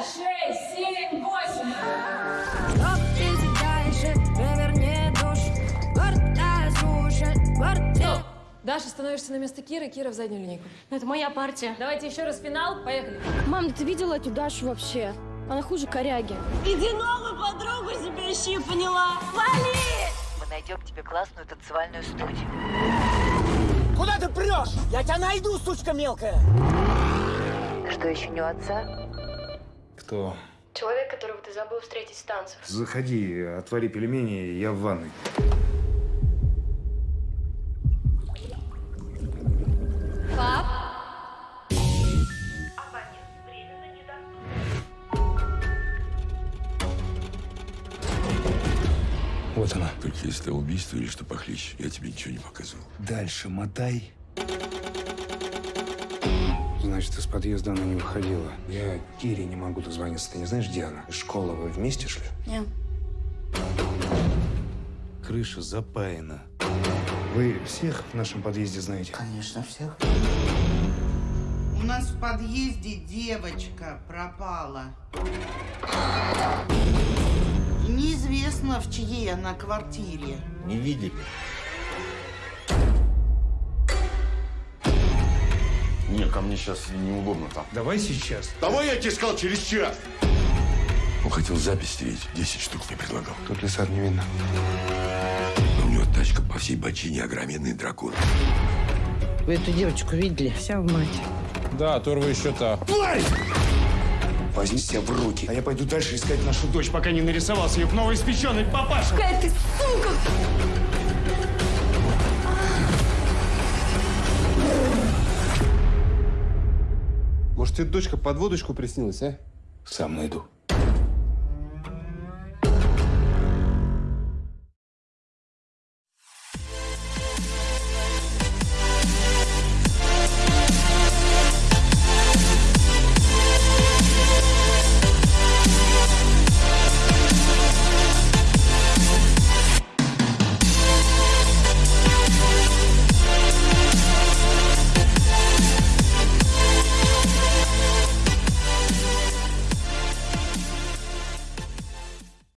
пять, шесть, семь, восемь. Стоп, иди дальше, переверни душ Гордая, слушай, гордая Даша, становишься на место Киры, Кира в заднюю линейку. Это моя партия. Давайте еще раз финал, поехали. Мам, да ты видела эту Дашу вообще? Она хуже коряги. Иди новую подругу себе ищи, поняла? Вали! Мы найдем тебе классную танцевальную студию. Куда ты прешь? Я тебя найду, сучка мелкая! Что еще не у отца? Кто? Человек, которого ты забыл встретить с танцев. Заходи, отвори пельмени, я в ванной. Вот она. Только если это убийство или что похлеще, я тебе ничего не показывал. Дальше мотай. Значит, из подъезда она не выходила. Я Кире не могу дозвониться. Ты не знаешь, где она? Из школы вы вместе шли? Нет. Крыша запаяна. Вы всех в нашем подъезде знаете? Конечно, всех. У нас в подъезде девочка пропала. Неизвестно, в чьей она квартире. Не видели. Ко мне сейчас неудобно там. Давай сейчас. Давай я тебе сказал через час. Он хотел запись стереть. Десять штук мне предлагал. Тут лица не видно. Но у него тачка по всей бочине огроменный дракон. Вы эту девочку видели? Вся в мать. Да, Торва еще та. Возьми себя в руки. А я пойду дальше искать нашу дочь, пока не нарисовался ее новоиспеченный папаша. Какая ты Может, тебе дочка под водочку приснилась, а? Сам найду.